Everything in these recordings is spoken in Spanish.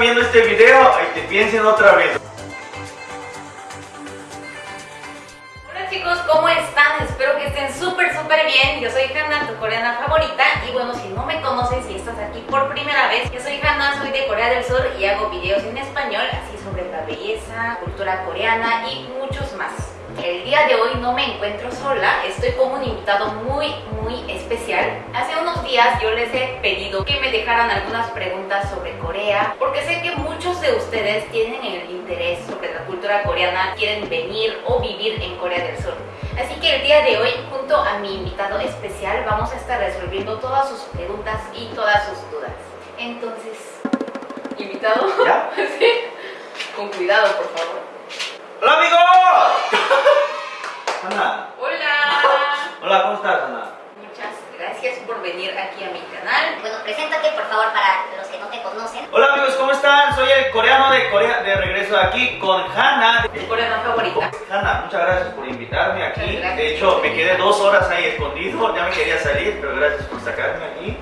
viendo este video y que piensen otra vez. Hola chicos, ¿cómo están? Espero que estén súper súper bien. Yo soy Hanna, tu coreana favorita. Y bueno, si no me conoces, si estás aquí por primera vez, yo soy Hanna, soy de Corea del Sur y hago videos en español, así sobre la belleza, cultura coreana y muchos más. El día de hoy no me encuentro sola, estoy con un invitado muy, muy especial. Hace unos días yo les he pedido que me dejaran algunas preguntas sobre Corea, porque sé que muchos de ustedes tienen el interés sobre la cultura coreana, quieren venir o vivir en Corea del Sur. Así que el día de hoy, junto a mi invitado especial, vamos a estar resolviendo todas sus preguntas y todas sus dudas. Entonces, invitado, ¿Ya? sí, con cuidado, por favor. ¡Hola amigos! Ana, Hola. hola, ¿cómo estás Ana? Muchas gracias por venir aquí a mi canal. Bueno, preséntate por favor para los que no te conocen. Hola amigos, ¿cómo están? Soy el coreano de Corea, de regreso aquí con Hanna. Tu coreana favorita. Hanna, muchas gracias por invitarme aquí. De hecho, me quedé dos horas ahí escondido, ya me quería salir, pero gracias por sacarme aquí.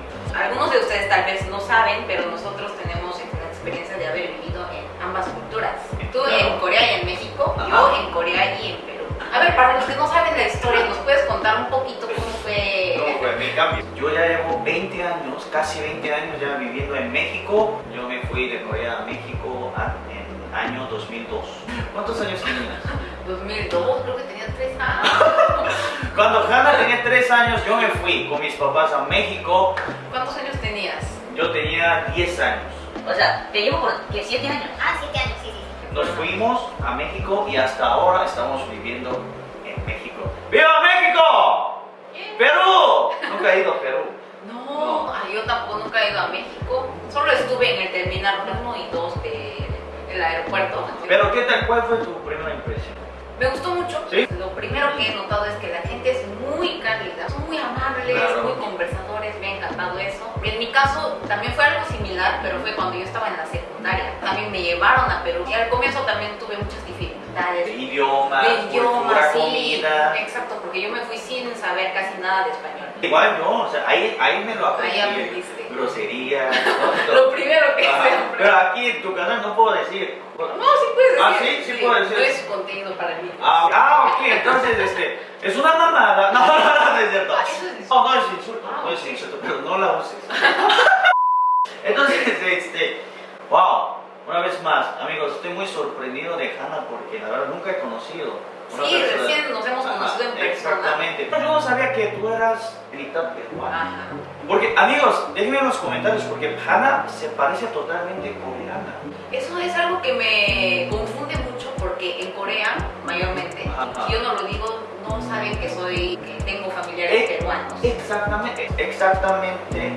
Yo ya llevo 20 años, casi 20 años ya viviendo en México. Yo me fui de Corea a México en año 2002. ¿Cuántos años tenías? 2002, creo que tenía 3 años. Cuando Hanna tenía 3 años, yo me fui con mis papás a México. ¿Cuántos años tenías? Yo tenía 10 años. O sea, te llevo por 7 años. Ah, 7 años, sí, sí. sí. Nos fuimos a México y hasta ahora estamos viviendo en México. ¡Viva México! ¡Perú! Nunca he ido a Perú. No, No. ay, yo tampoco nunca he ido a México. Solo estuve en el terminal 1 y 2 de- del aeropuerto. Pero ¿qué tal? ¿Cuál fue tu primera impresión? Me gustó mucho. ¿Sí? Lo primero que he notado es que la gente es muy cálida, son muy amables, Claro. muy conversadores, me ha encantado eso. En mi caso también fue algo similar, pero fue cuando yo estaba en la secundaria. También me llevaron a Perú y al comienzo también tuve muchas dificultades. De idioma, De idioma, cultura, sí. comida. Exacto, porque yo me fui sin saber casi nada de español. Igual yo, o sea, ahí, ahí me lo aprendí. Ahí aprendiste. Groserías, Lo primero que Ajá. se aprende. Pero aquí en tu canal no puedo decir. No, sí puedes decir. Ah, sí, sí puedo decir. No es contenido para mí. Ah, ah, ok, entonces este, es una mamada. No, no, no, no es cierto. Ah, eso es. No, no es insulto, Ah, no es insulto, pero no la uses. Entonces, este, wow, una vez más, amigos, estoy muy sorprendido de Hannah porque la verdad nunca he conocido. Sí, recién nos hemos Ajá, conocido en persona. Exactamente. Pero yo no sabía que tú eras mitad peruana. Porque, amigos, déjenme en los comentarios porque Hannah se parece totalmente coreana. Eso es algo que me confunde mucho porque en Corea, mayormente, Ajá. si yo no lo digo, no saben que soy, que tengo familiares Eh, peruanos. Exactamente, exactamente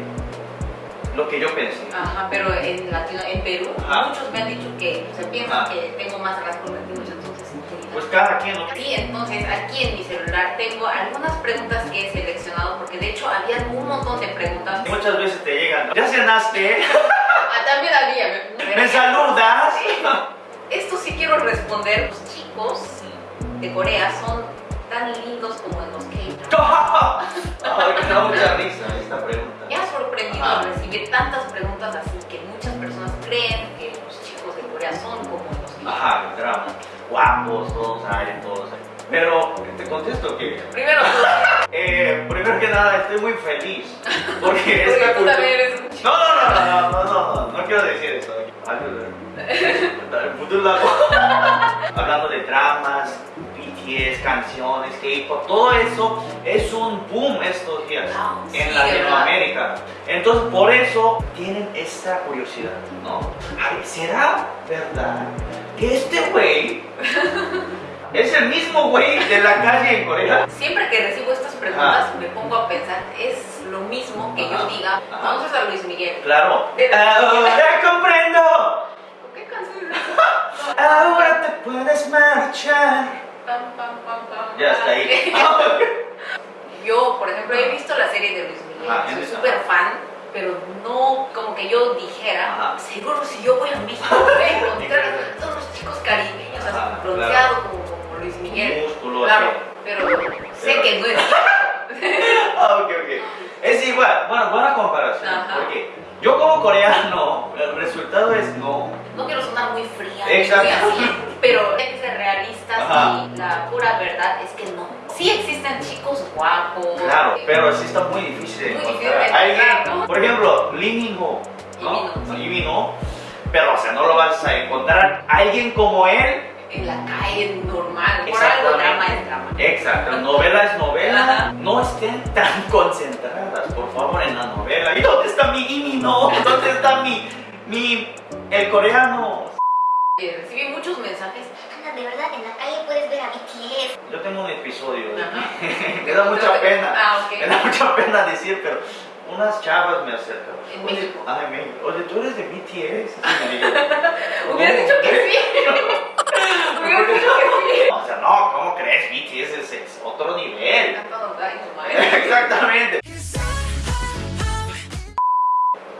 lo que yo pensé. Ajá, pero en Latino, en Perú, Ajá. muchos me han dicho que se piensan Ajá. que tengo más rasgos latinos, entonces. Pues cada quien lo Sí, entonces aquí en mi celular tengo algunas preguntas que he seleccionado porque de hecho había un montón de preguntas. Muchas veces te llegan. ¿Ya cenaste? Ah, también había. ¿Me saludas? Sí. Esto sí quiero responder. Los chicos de Corea son tan lindos como en los K-dramas. Ay, me da mucha risa esta pregunta. Me ha sorprendido Ajá. recibir tantas preguntas así que muchas personas creen que los chicos de Corea son como los K-dramas. Ajá, drama. Guapos, todos hay, todos hay. Pero te contesto que, Primero eh, primero que nada, estoy muy feliz. Porque esta tú cultura-. No, no, no, no, no, no, no, no quiero decir eso. Hablando de dramas, Canciones, K-pop, todo eso es un boom estos días Ah, sí, en ¿verdad? Latinoamérica. Entonces, por eso tienen esta curiosidad, ¿no? Ay, ¿será verdad que este güey es el mismo güey de la calle en Corea? Siempre que recibo estas preguntas me pongo a pensar, es lo mismo que yo diga, vamos a Luis Miguel. Claro. Ahora comprendo. ¿Qué canción es esa? Ahora te puedes marchar. Pam, pam, pam, pam, Ya está ahí. Yo, por ejemplo, he visto la serie de Luis Miguel, Ajá, soy súper fan, pero no como que yo dijera, Ajá. seguro si yo voy a México voy a encontrar a todos los chicos caribeños, así Ajá, bronceados como, como Luis Miguel. Músculo, Claro, así. pero sé Pero- que no es cierto. Ah, ok, ok. Es igual. Bueno, buena comparación. Ajá. Porque Yo como coreano, el resultado es no. No quiero sonar muy fría, Exacto. muy así, pero hay que ser realistas Ajá. y la pura verdad es que no. Sí existen chicos guapos. Claro, eh, pero sí está muy difícil de Muy encontrar. difícil de Alguien, encontrar, ¿no? por Lee ¿no? Ho, pero o sea, no lo vas a encontrar alguien como él. En la calle normal, por algo drama es drama. Exacto, novela es novela. Ajá. No estén tan concentradas, por favor, en la novela. ¿Y dónde está mi Imi no? ¿Dónde está mi, mi, el coreano? Eh, Recibí muchos mensajes. Ana, de verdad, en la calle puedes ver a BTS. Yo tengo un episodio. Me da mucha pena. Ah, ok. Me da mucha pena decir, pero unas chavas me acercan. En Oye, México. Ah, en México. Oye, tú eres de BTS. Hubieras "No, dicho que ¿qué?". sí. Hubieras dicho que sí. O sea, no, ¿cómo crees? BTS es, es otro nivel. Exactamente.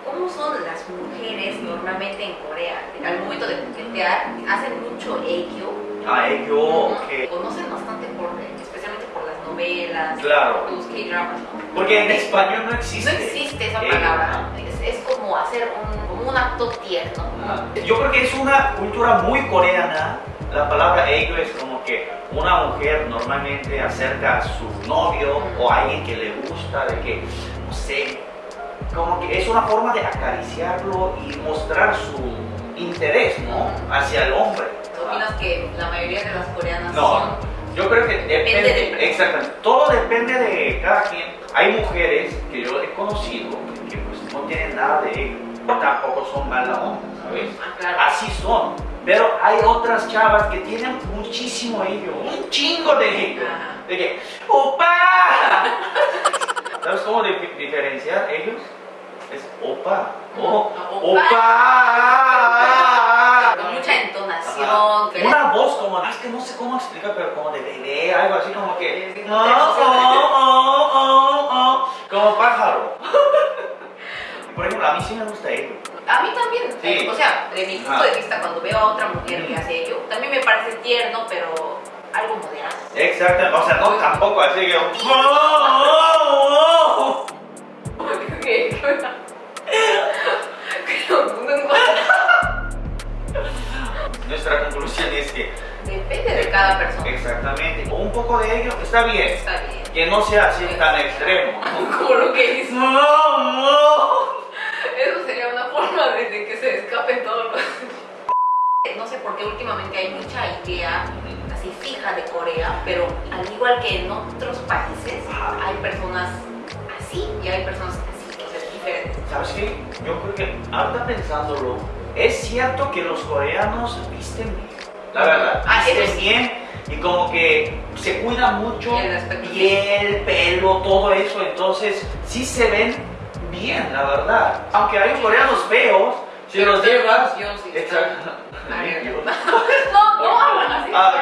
¿Cómo son las mujeres normalmente en Corea? Al momento de coquetear, hacen mucho eikyo. Ah, yo, ok. Conocen bastante por, especialmente por las novelas, Claro. los K-dramas, ¿no? Porque en español no No existe. existe esa Eh, palabra. Es, es como hacer un, como un acto tierno. Ah, Yo creo que es una cultura muy coreana. La palabra ello es como que una mujer normalmente acerca a su novio o a alguien que le gusta, de que, no sé, como que es una forma de acariciarlo y mostrar su interés, ¿no? Hacia el hombre. ¿Opinas que la mayoría de las coreanas No, son yo creo que depende, Depende de- exactamente, todo depende de cada quien. Hay mujeres que yo he conocido que pues no tienen nada de ello, tampoco son mala onda, ¿sabes? Ah, claro. Así son. Pero hay otras chavas que tienen muchísimo ello, un chingo de ello. De que, ¡Opa! ¿Sabes cómo dif- diferenciar ellos? Es opa. O, Ah, opa. opa. Con mucha entonación. Una voz como, ah, es que no sé cómo explicar, pero como de bebé, algo así como que, oh, oh, oh, oh, oh, como pájaro. Por ejemplo, a mí sí me gusta ello. A mí también. Sí. O sea, de mi punto de vista, cuando veo a otra mujer que hace ello, también me parece tierno, pero algo moderado. Exacto, o sea, no tampoco así que, oh, oh, oh. Pero no- Nuestra conclusión es que, Depende de cada persona. exactamente, un poco de ello está bien, Está bien. que no sea así tan extremo. Como lo que hizo. No, no. Eso sería una forma de, de que se escapen todos los. No sé por qué últimamente hay mucha idea así fija de Corea, pero al igual que en otros países, hay personas así y hay personas así, entonces diferentes. ¿Sabes qué? Yo creo que ahorita pensándolo, es cierto que los coreanos visten bien. La verdad, Ah, bien y como que se cuidan mucho. Piel, pelo, todo eso. Entonces, sí se ven bien, la verdad. Aunque hay coreanos feos, si Pero los llevas. Exacto. No, no así. Ah.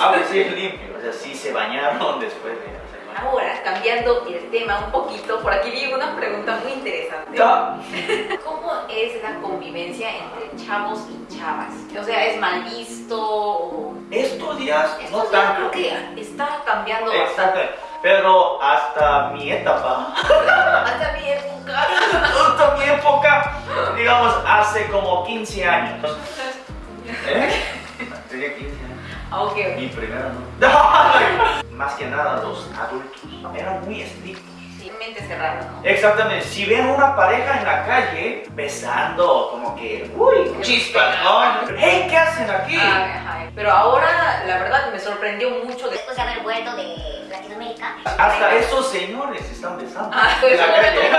Ah, pues sí, limpio. O sea, sí se bañaron después de. Ahora, cambiando el tema un poquito, por aquí vi una pregunta muy interesante. ¿Cómo es la convivencia entre chavos y chavas? O sea, ¿es mal visto? O... Estos días no días tanto. creo que está cambiando Exacto. bastante. Pero hasta mi etapa, Hasta mi época. hasta mi época, digamos, hace como 15 años. ¿Eh? Tenía 15 años. Ah, ok. Mi primera no. Más que nada, los adultos eran muy estrictos. Sí, mente cerrada, ¿no? Exactamente, si ven una pareja en la calle besando, como que, uy, chispas, ¿no? Hey, ¿qué hacen aquí? Ajá. Pero ahora, la verdad, me sorprendió mucho de... Después de haber vuelto de Latinoamérica. Hasta esos señores están besando Ah, pues, en la calle.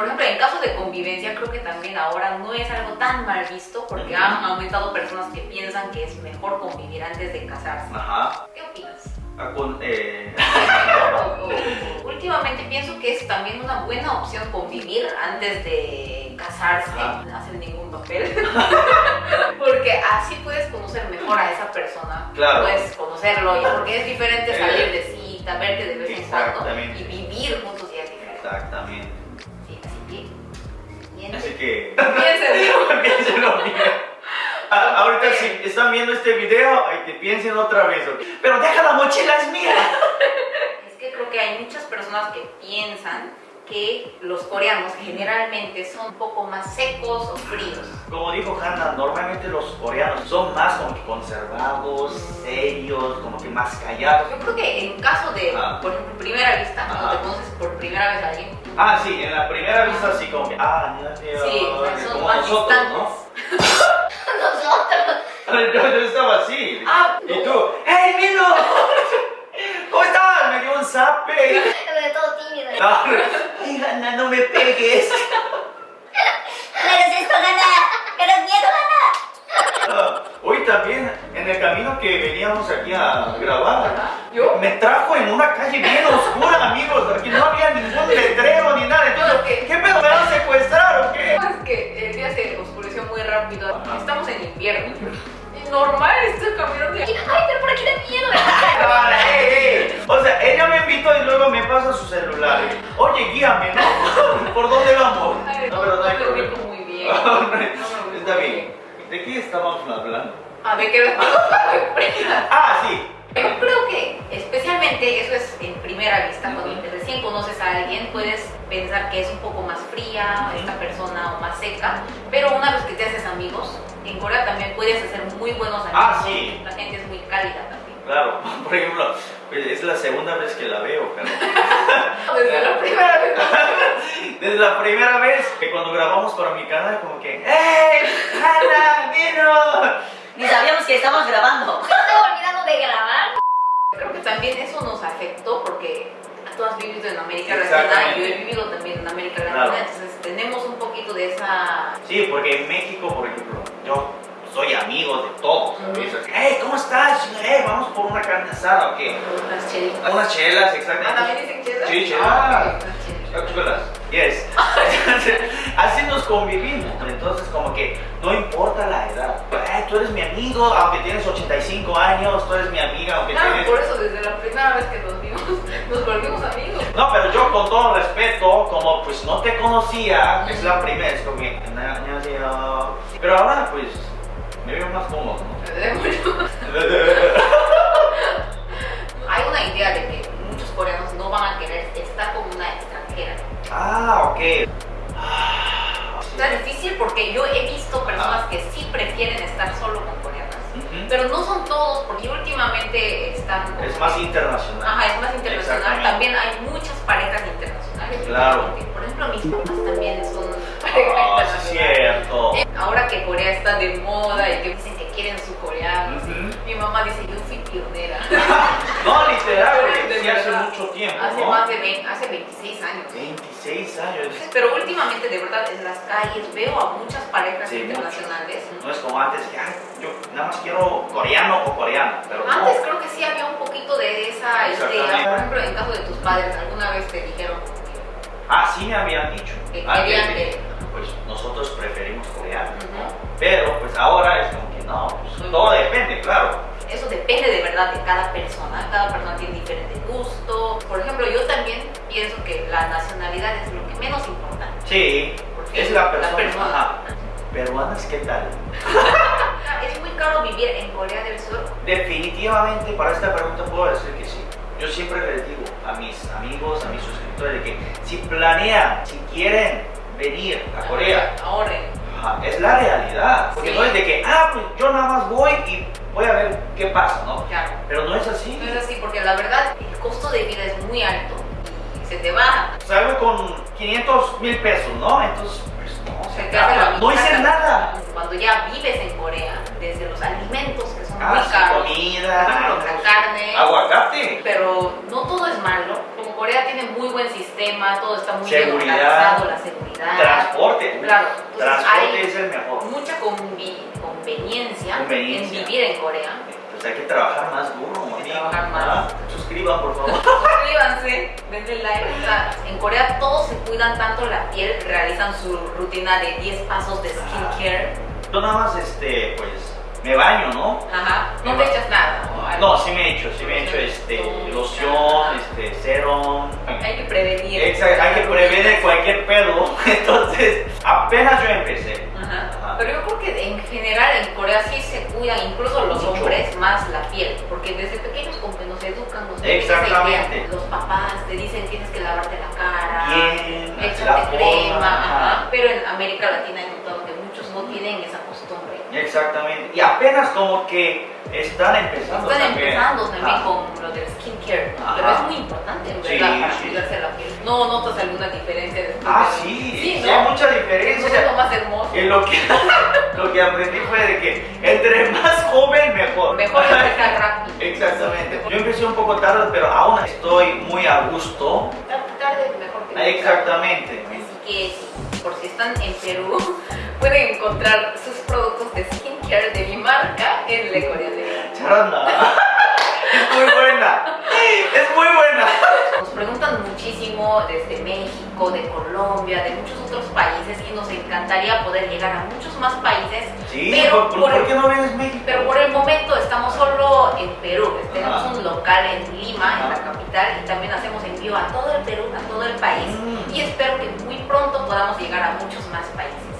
Por ejemplo, en caso de convivencia, creo que también ahora no es algo tan mal visto porque han aumentado personas que piensan que es mejor convivir antes de casarse. Ajá. ¿Qué opinas? Ah, con, eh, Últimamente pienso que es también una buena opción convivir antes de casarse, Ajá. no hacer ningún papel, porque así puedes conocer mejor a esa persona, Claro. puedes conocerlo, y porque es diferente Eh, salir de cita, verte de vez en cuando y vivir juntos ya es diferente. exactamente. Sí, así que, bien. Así que, Piénsenlo. piénsenlo bien. Ah, ahorita si están viendo este video, ay, que piensen otra vez. ¿ok? Pero deja la mochila, es mía. Es que creo que hay muchas personas que piensan que los coreanos generalmente son un poco más secos o fríos. Como dijo Hanna, normalmente los coreanos son más como que conservados, serios, como que más callados. Yo creo que en caso de, Ah. por ejemplo, primera vista, cuando Ajá. te conoces por primera vez a alguien, Ah, sí, en la primera vista sí como que, ah, Dios mío, sí, nosotros, como nosotros, ¿no? nosotros. Yo, estaba así. Ah, y tú, ¡Hey, Milo! ¿Cómo estás? Me dio un zape. Me dio todo tímido. No, no, me pegues. Menos esto, gana. Menos miedo, gana. Ah, hoy también, en el camino que veníamos aquí a grabar, ¿Yo? me trajo en una calle bien oscura, amigos, porque no había rápido. Estamos en invierno. Y normal, estoy caminando y... Ay, pero por aquí da miedo. Ah, ey, ey. O sea, ella me invitó y luego me pasa su celular. Oye, guíame, ¿no? ¿Por dónde vamos? No, pero no hay problema. muy bien. No, No Está bien. ¿De qué estábamos hablando? A ver, ¿qué Ah, sí. Yo creo que especialmente eso es en primera vista, cuando recién conoces a alguien puedes pensar que es un poco más fría esta persona o más seca, pero una vez que te haces amigos, en Corea también puedes hacer muy buenos amigos. Ah, sí. La gente es muy cálida también. Claro, por ejemplo, pues, es la segunda vez que la veo, pero Desde la primera vez. desde la primera vez que cuando grabamos para mi canal, como que. ¡Vino! Ni sabíamos que estábamos grabando. Estaba olvidando de grabar. Creo que también eso nos afectó porque tú has vivido en América Latina y yo he vivido también en América Latina, Claro. entonces tenemos un poquito de esa... Sí, porque en México, por ejemplo, yo soy amigo de todos. Ujú. ¿sabes? ¡Hey! ¿Cómo estás? Hey, vamos por una carne asada, ¿o qué? Las chelitas. Unas chelas, Ah, exactamente. ¿también dicen chelas? Sí, chelas. Ah, ok, unas chelitas. Chulas. Yes. Así nos convivimos. Entonces, como que no importa la edad. Eh, tú eres mi amigo, aunque tienes 85 años, tú eres mi amiga, aunque claro, tienes... por eso desde la primera vez que nos vimos, nos volvimos amigos. No, pero yo con todo respeto, como pues no te conocía, es la primera vez como que... Pero ahora, pues, me veo más cómodo, ¿no? Hay una idea de ah, ok. Está difícil porque yo he visto personas que sí prefieren estar solo con coreanas. Ujú. Pero no son todos, porque últimamente están... como Es más internacional. Ajá, es más internacional. También hay muchas parejas internacionales. Claro. Por ejemplo, mis papás también son pareja Ah, sí, internacional. cierto. Eh, Ahora que Corea está de moda y que dicen que quieren su coreano, Ujú. mi mamá dice, yo fui pionera. No, literal, De güey, sí, hace verdad. Mucho tiempo, Hace ¿no? más de 20, hace 26 años. 26 años. Pero últimamente, de verdad, en las calles veo a muchas parejas Sí, internacionales. No es como antes, que "Ay, yo nada más quiero coreano o coreana, pero no. Antes creo que sí había un poquito de esa idea. Por ejemplo, en caso de tus padres, ¿alguna vez te dijeron Ah, sí me habían dicho. que Ah, querían que-. Pues nosotros preferimos coreano, ¿no? Ujú. Pero pues ahora es como que no, pues, todo depende, claro. Eso depende de verdad de cada persona. Cada persona tiene diferente gusto. Por ejemplo, yo también pienso que la nacionalidad es lo que menos importa. Sí, Porque es la la persona. persona. Ajá. Peruanas, ¿qué tal? Es muy caro vivir en Corea del Sur. Definitivamente para esta pregunta puedo decir que sí. Yo siempre les digo a mis amigos, a mis suscriptores, de que si planean, si quieren venir a Corea, Ahorren. Es la realidad. Porque Sí. no es de que, ah, pues yo nada más voy y voy a ver qué pasa, ¿no? Claro. Pero no es así. No es así porque la verdad el costo de vida es muy alto y se te baja. Salgo con 500 mil pesos, ¿no? Entonces, pues no, Se se te hace la acaba. No hice nada. Cuando ya vives en Corea, desde los alimentos que son Ah, muy sí, caros, comida, ejemplo, la carne, aguacate. pero no todo es malo. Como Corea tiene muy buen sistema, todo está muy bien organizado, la seguridad. Transporte. Claro, entonces Transporte es el mejor. mucha convi- conveniencia, Conveniencia. en vivir en Corea. Pues hay que trabajar más duro, Hay que trabajar más. Ah, Suscriban, por favor. Suscríbanse, denle like. O sea, en Corea todos se cuidan tanto la piel, realizan su rutina de 10 pasos de skincare. Yo nada más, este, pues, me baño, ¿no? Ajá, no te echas nada. ¿no? No, sí me he hecho, sí me he hecho, este, loción, este, serum. Hay que prevenir. Exacto, hay que prevenir cualquier pedo. Entonces, apenas yo empecé. Corea sí se cuidan, incluso los Mucho. hombres, más la piel, porque desde pequeños como que nos educan, nos Exactamente. Los papás te dicen tienes que lavarte la cara, Bien, la échate crema, forma, ajá. ajá. pero en América Latina he notado que muchos no tienen esa costumbre. Exactamente. Y apenas como que están empezando Están también. empezando también Ah. con lo del skincare, pero es muy importante en Sí, verdad para sí. cuidarse la piel. ¿No notas alguna diferencia después? Ah, de- sí, Sí, ¿no? hay mucha Eso es lo diferencia. más hermoso. Y lo que, lo que aprendí fue de que entre más joven, mejor. Mejor empezar rápido. Exactamente. Yo empecé un poco tarde, pero aún estoy muy a gusto. Tarde mejor que. Exactamente. Así que por si están en Perú, pueden encontrar sus productos de skincare de mi marca en Le Corea de Charanda. Es muy buena. Es muy buena. Nos preguntan muchísimo desde México, de Colombia, de muchos otros países y nos encantaría poder llegar a muchos más países. Sí, pero ¿por, por, por qué no vienes México? pero por el momento estamos solo en Perú. Tenemos Ajá. un local en Lima, en la capital, y también hacemos envío a todo el Perú, a todo el país. Mm. Y espero que muy pronto podamos llegar a muchos más países.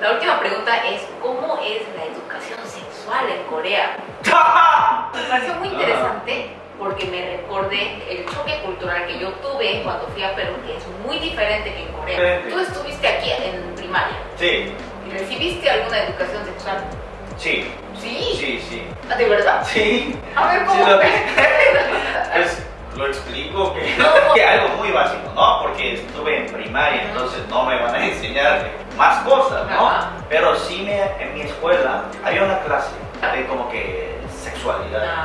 La última pregunta es, ¿cómo es la educación sexual en Corea? Me pareció muy interesante porque me recordé el choque cultural que yo tuve cuando fui a Perú, que es muy diferente que en Corea. Tú estuviste aquí en primaria Sí, y recibiste alguna educación sexual. sí, ¿Sí? sí, sí. ¿Ah, ¿De verdad? Sí. A ver, Sí, ¿cómo? lo, pues, lo explico que, No. algo muy básico, ¿no? Porque estuve en primaria, entonces no me van a enseñar más cosas, ¿no? Ajá. Pero sí me, en mi escuela había una clase de como que sexualidad, Ajá.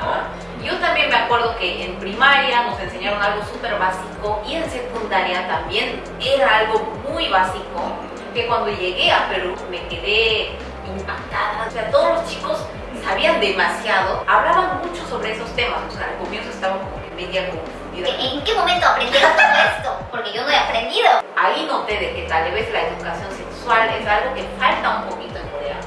¿no? Yo también me acuerdo que en primaria nos enseñaron algo súper básico y en secundaria también era algo muy básico que cuando llegué a Perú me quedé impactada. O sea, todos los chicos sabían demasiado, hablaban mucho sobre esos temas. O sea, al comienzo estaba como media confundida. ¿En qué momento aprendieron todo esto? Porque yo no he aprendido. Ahí noté de que tal vez la educación sexual es algo que falta un poquito en Corea.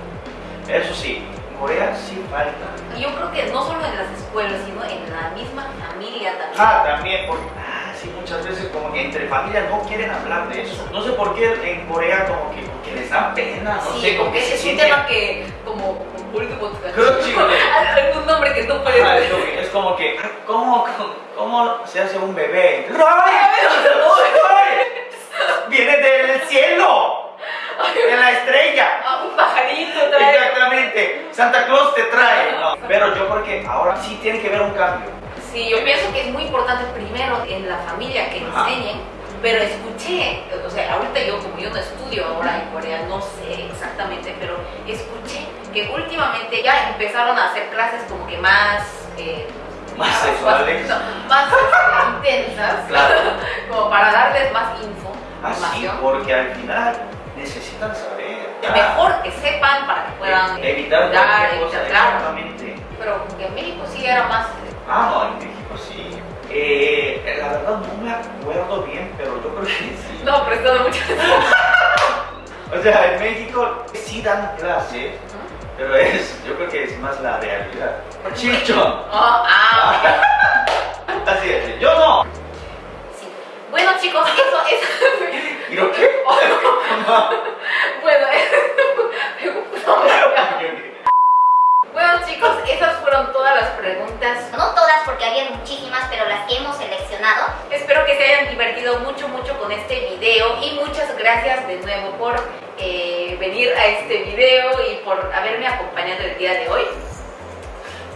Eso sí, en Corea sí falta. Y yo creo que no solo en las escuelas, sino en la misma familia también. Ah, también, porque ah, sí, muchas veces como que entre familias no quieren hablar de eso. No sé por qué en Corea como que, como que les da pena, no sí, sé, como porque que se es un sienten- tema que como como político Creo que nombre que no puede ser. es como que- ah, ¿cómo, cómo, cómo se hace un bebé? ¡Ay! ¡Viene del cielo! ¡De la estrella! Ah, un pajarito trae. Exactamente, Santa Claus te trae. No, pero yo creo que ahora sí tiene que haber un cambio. Sí, yo pienso que es muy importante primero en la familia que enseñen, pero escuché, o sea, ahorita yo como yo no estudio ahora en Corea, no sé exactamente, pero escuché que últimamente ya empezaron a hacer clases como que más... eh, Más sexuales. no, más intensas, Claro. como para darles más info, Así, información. porque al final necesitan saber. Mejor que sepan para que puedan evitar cuidar, cualquier cosa. evitar, claro. Exactamente. Pero que en México sí era más... Ah, no, en México sí. Eh, la verdad no me acuerdo bien, pero yo creo que sí. No, prestando mucha atención. O sea, en México sí dan clases, pero es, yo creo que es más la realidad. Chicho. Ah, ah, Así es. Yo no. sí. Bueno chicos, eso es... ¿Y lo qué? bueno, me gustó. Bueno chicos, esas fueron todas las preguntas. No todas porque había muchísimas, pero las que hemos seleccionado. Espero que se hayan divertido mucho, mucho con este video y muchas gracias de nuevo por eh, venir a este video y por haberme acompañado el día de hoy.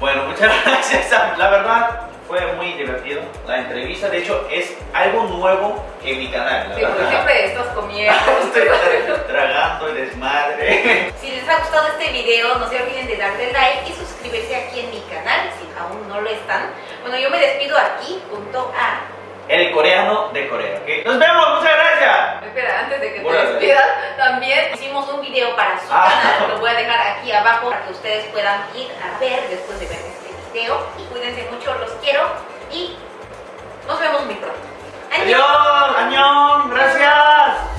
Bueno, muchas gracias. La verdad fue muy divertido la entrevista. De hecho, es algo nuevo en mi canal. la Sí, porque verdad. siempre estás comiendo. Estoy tra- tragando y desmadre. Si les ha gustado este video, no se olviden de darle like y suscribirse aquí en mi canal si aún no lo están. Bueno, yo me despido aquí junto a... El coreano de Corea, ¿ok? Nos vemos, muchas gracias. Espera, antes de que te despidas, también hicimos un video para su Ah. canal. Lo voy a dejar aquí abajo para que ustedes puedan ir a ver después de ver este video. Y cuídense mucho, los quiero y nos vemos muy pronto. ¡Adiós! Adiós.